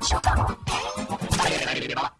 式初夏の伝えられれば